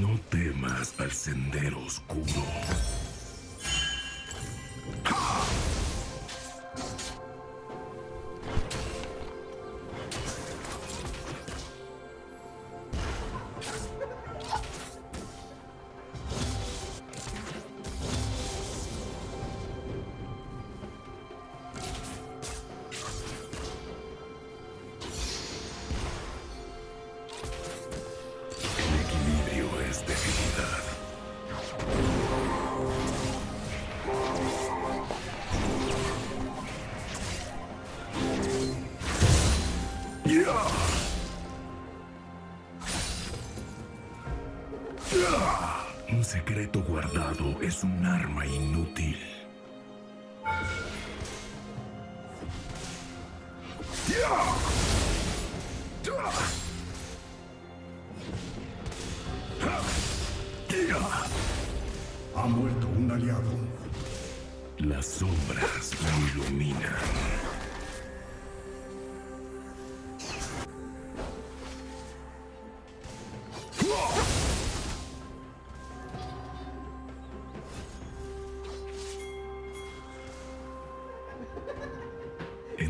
No temas al sendero oscuro.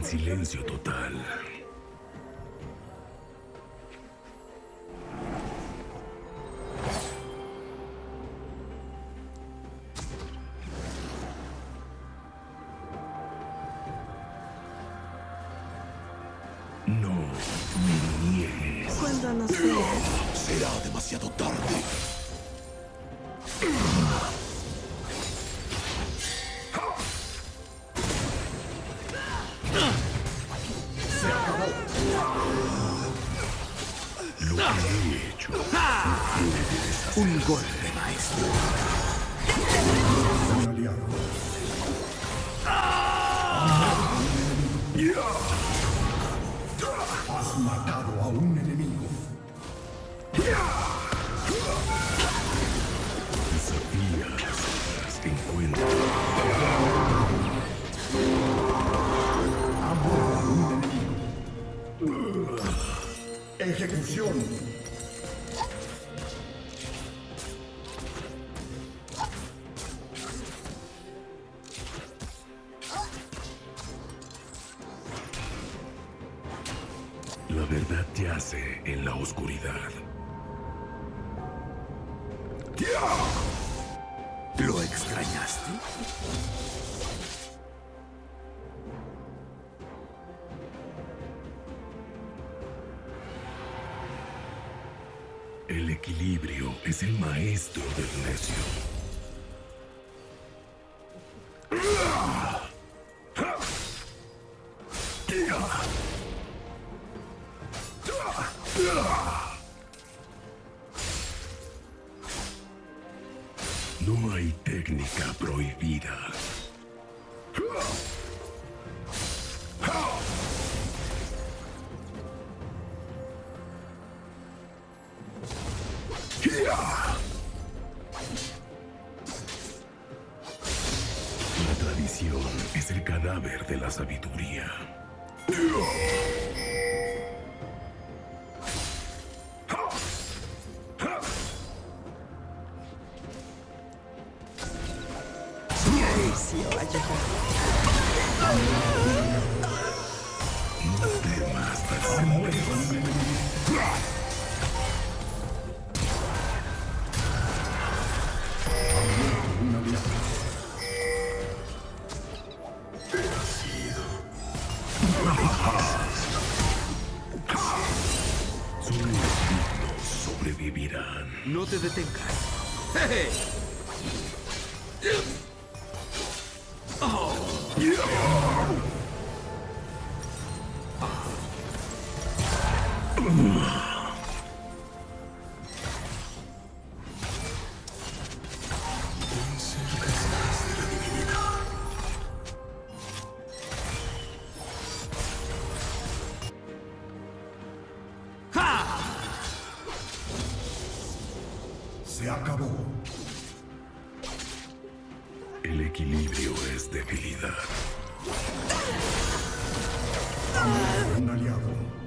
silencio total. Ejecución. Um aliado.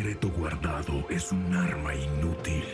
Secreto guardado es un arma inútil.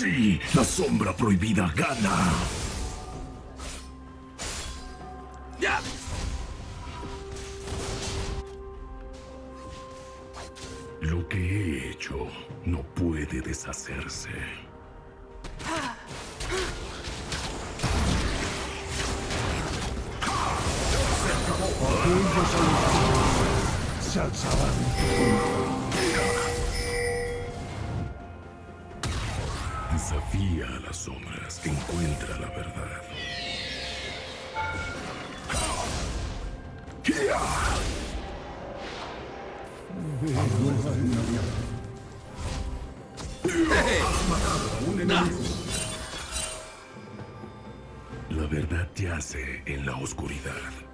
La sombra prohibida gana. ¡Ya! Lo que he hecho no puede deshacerse. Las sombras, encuentra la verdad. La verdad yace en la oscuridad.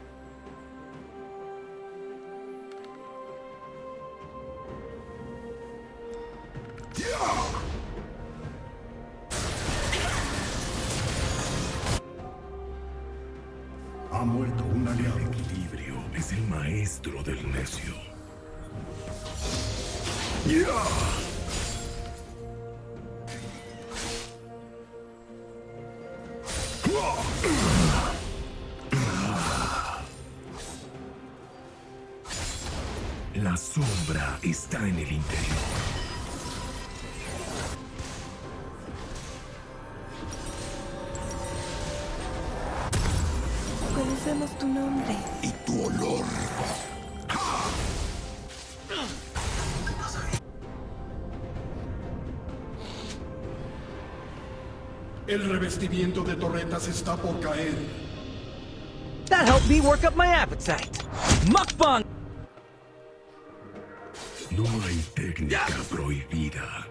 La sombra está en el interior. Conocemos tu nombre. Y tu olor. El revestimiento de torretas está por caer. That helped me work up my appetite. Mukbang! No hay técnica prohibida.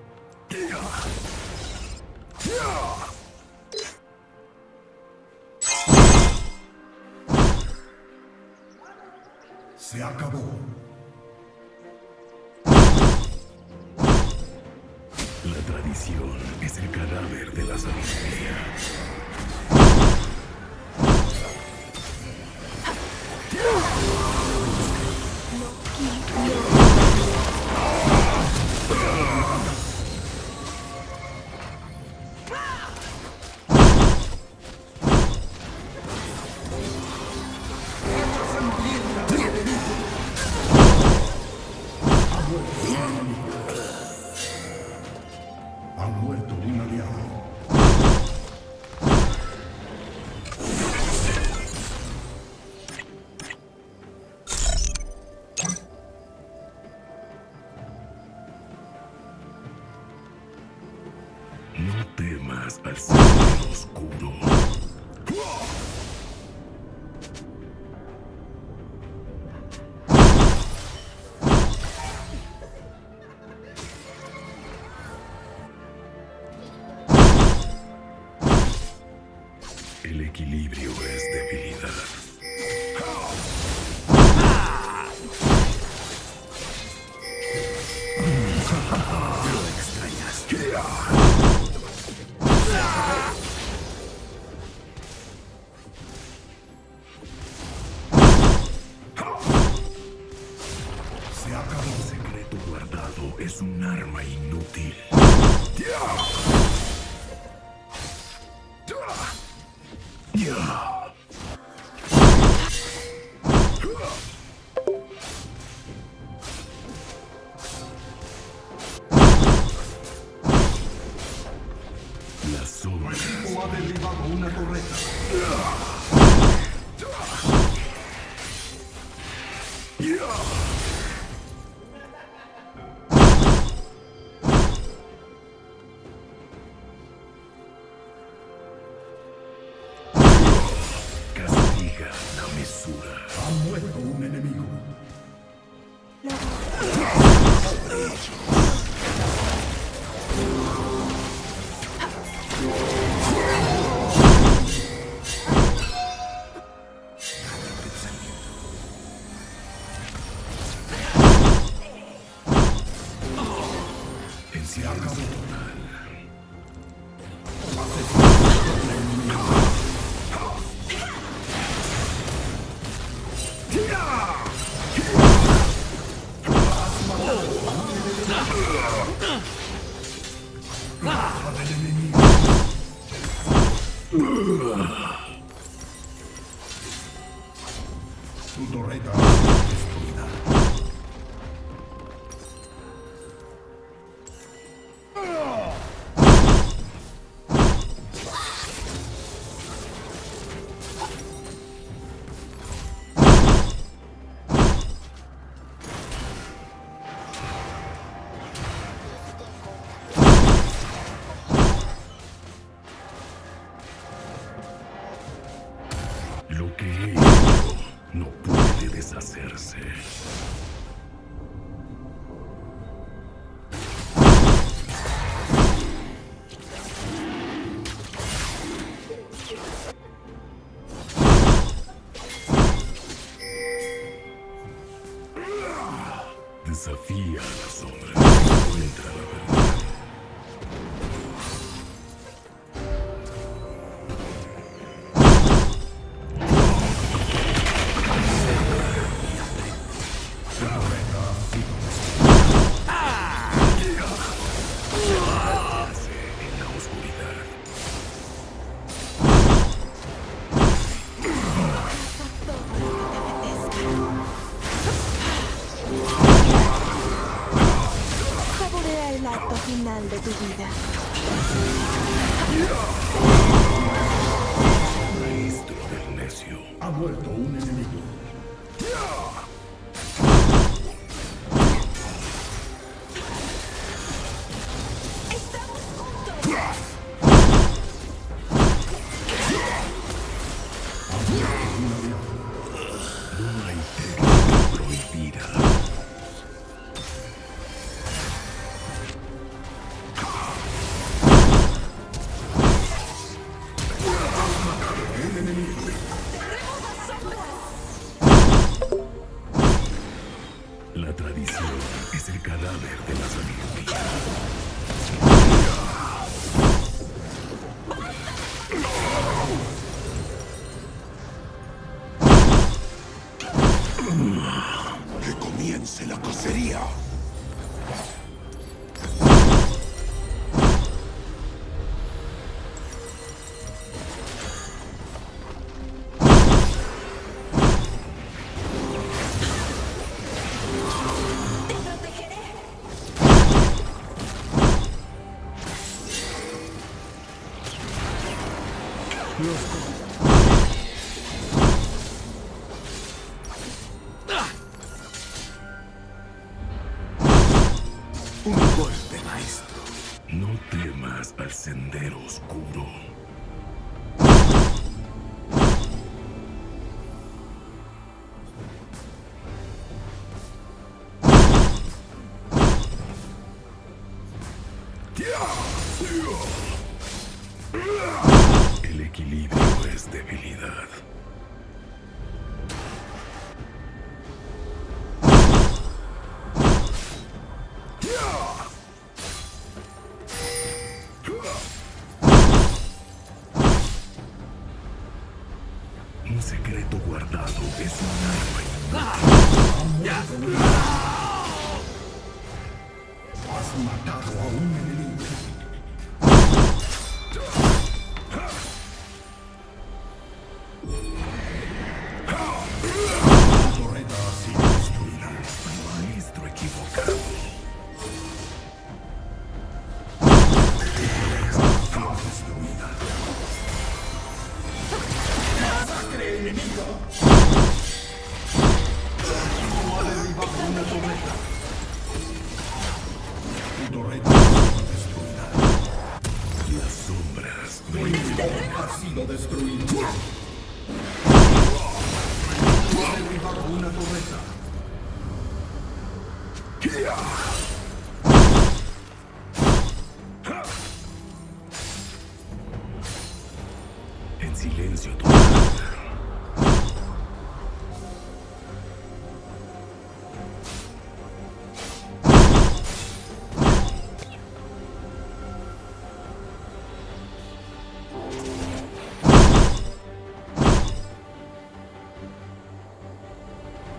Acabó. El secreto guardado es un arma inútil. La Tu Que comience la cacería. Un arma Has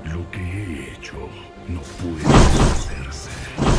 Lo que he hecho no puede hacerse.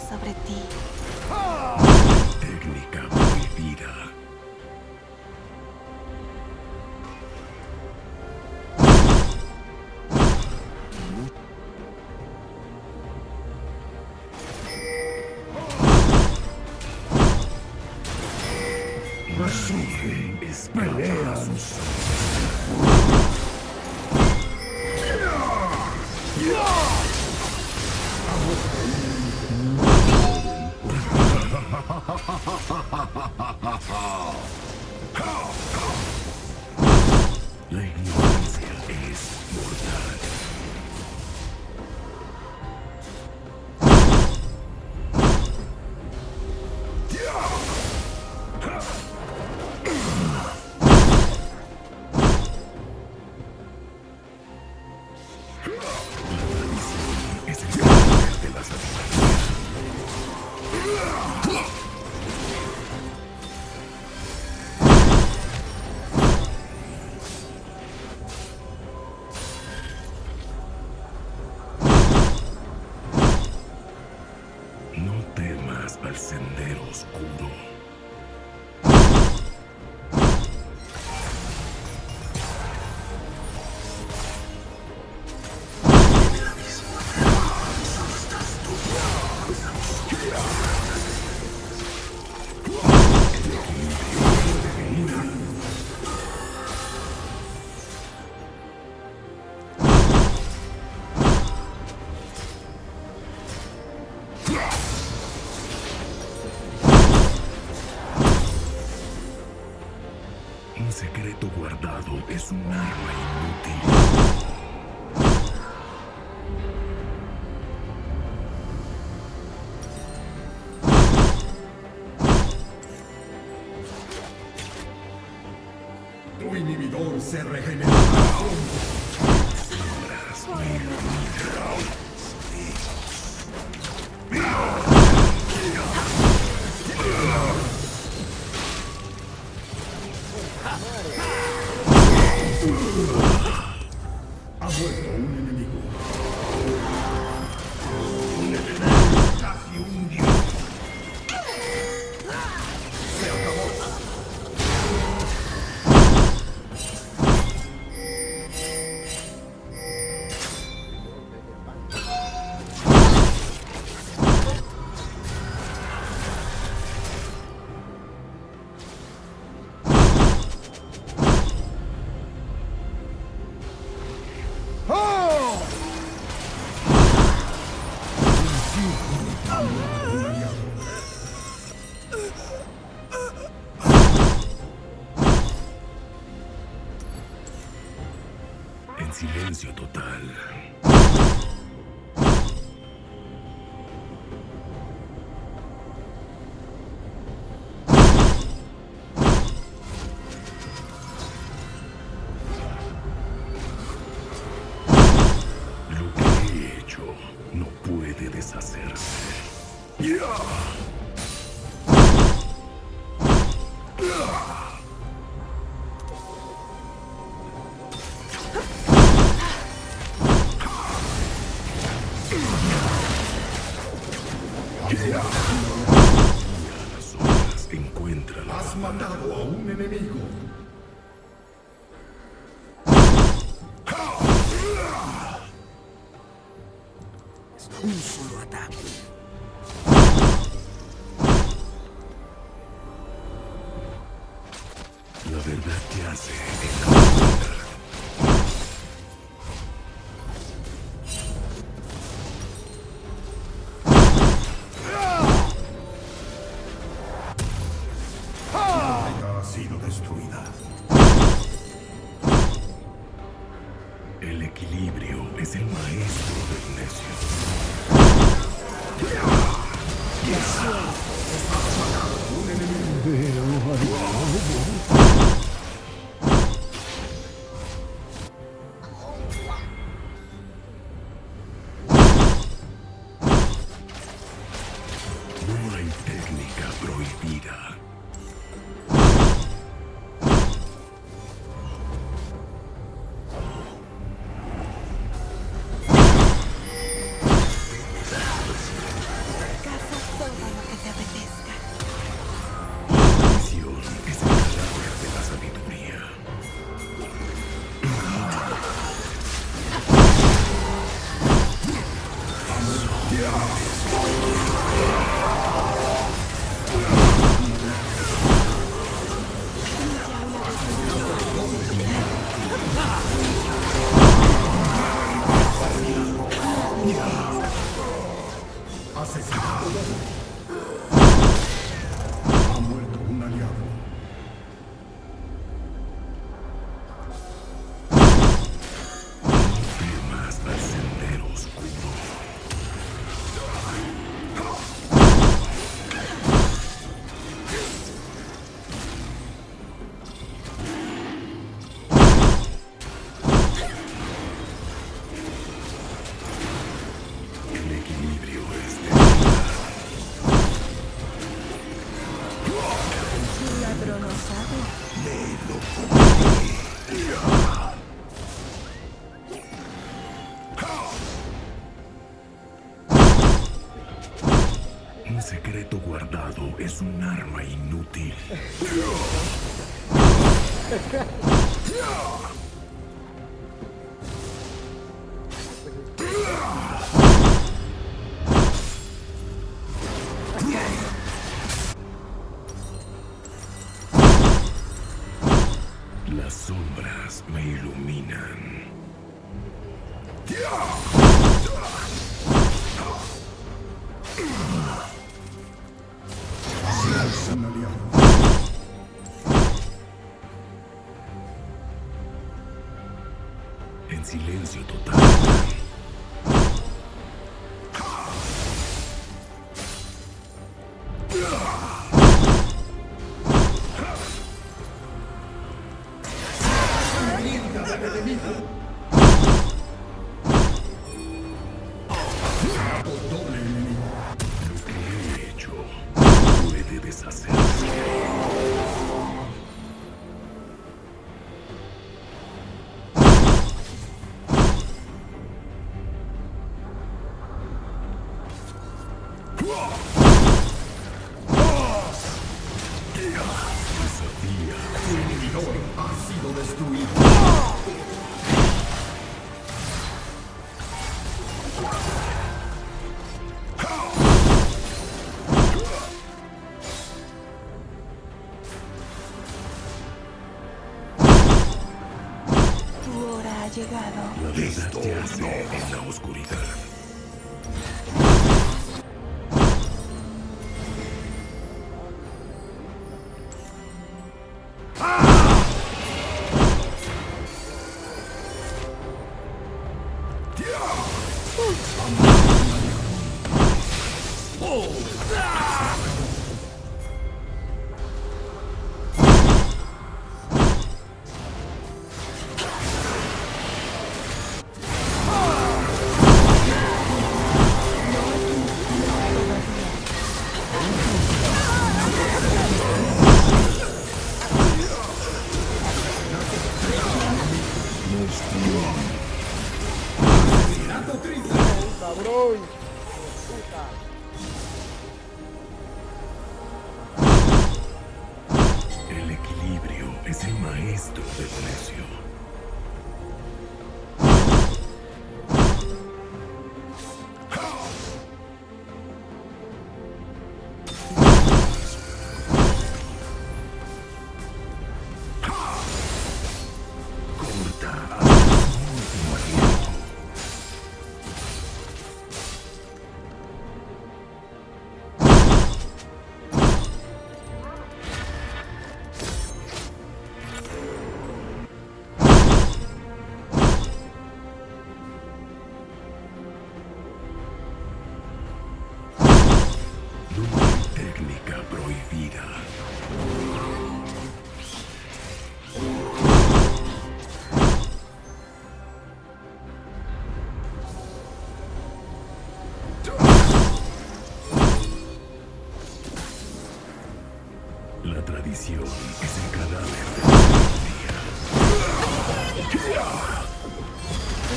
sobre ti. Técnica prohibida. guardado es un arma inútil. Tu inhibidor se regenera. silencio total. El equilibrio es el maestro del necio. es un arma inútil. Las sombras me iluminan. silencio total. Tu hora ha llegado. La verdad te en la oscuridad. misión es el cadáver de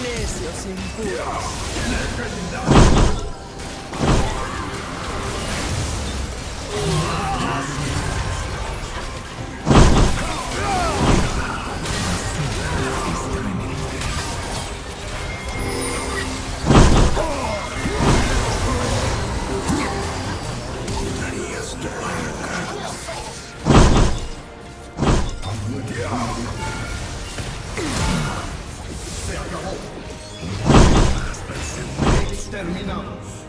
Necios impuros. Exterminados.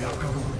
The outcome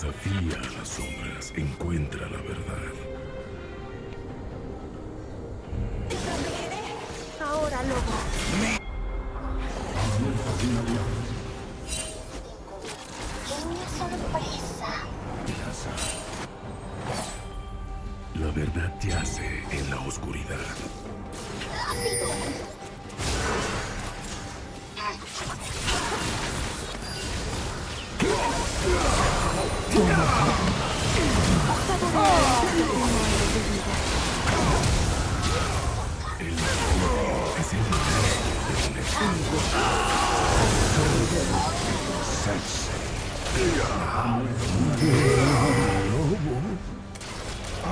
desafía a las sombras encuentra la verdad. Ahora, lobo. Tengo una sorpresa. La verdad yace en la oscuridad. Ha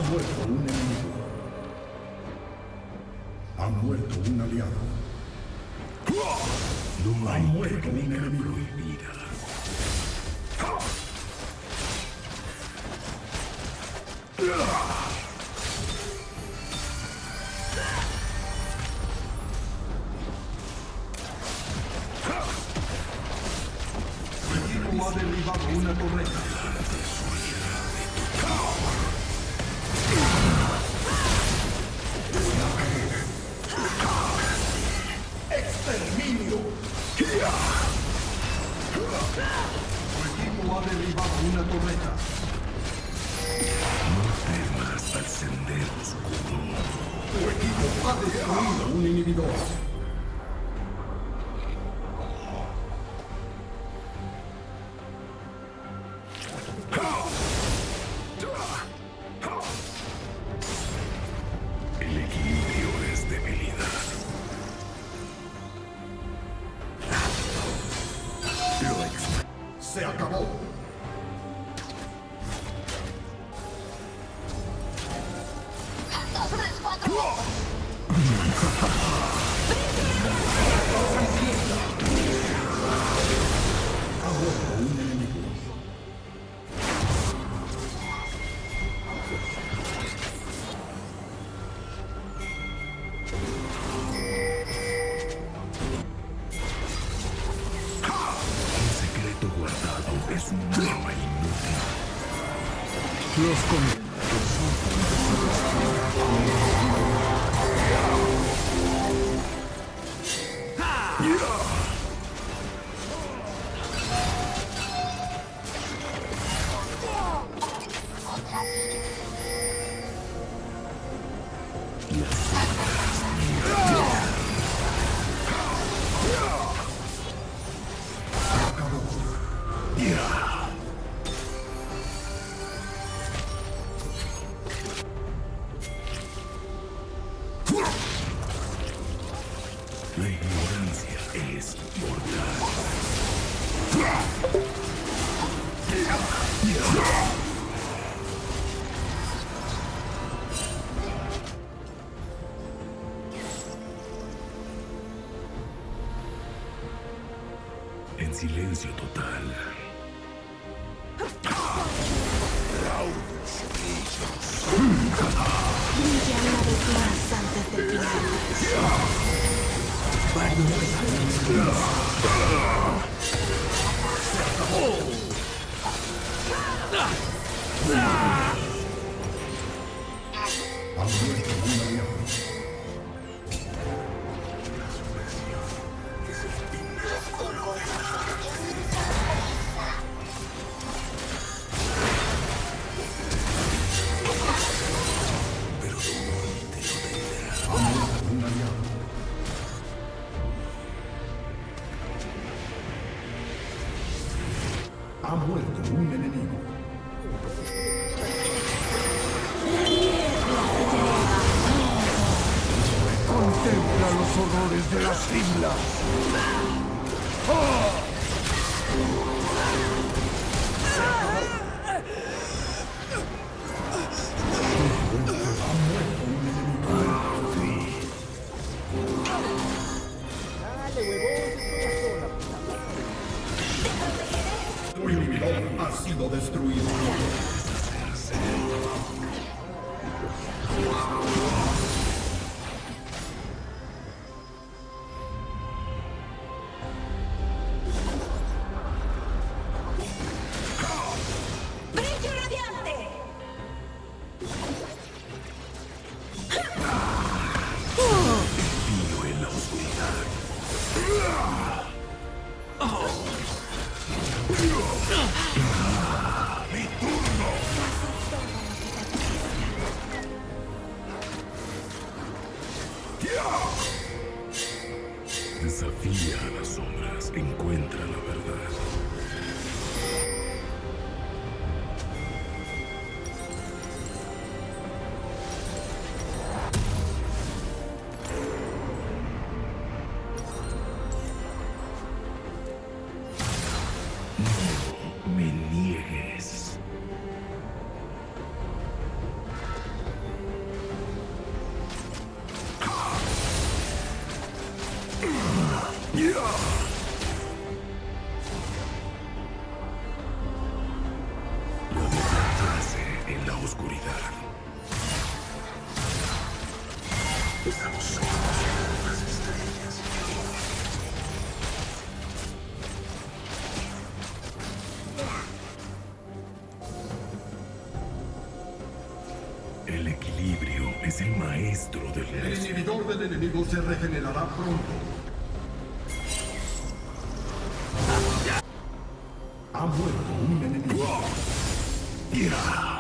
muerto un enemigo. Ha muerto un aliado. No hay muerto un enemigo. prohibida. Ha derribado una torreta. ¡Exterminio! Equipo ha derribado una torreta. Temas al sendero oscuro. Tu equipo ha destruido un inhibidor. 1900. Enemigo se regenerará pronto. Ha muerto un enemigo. Ya.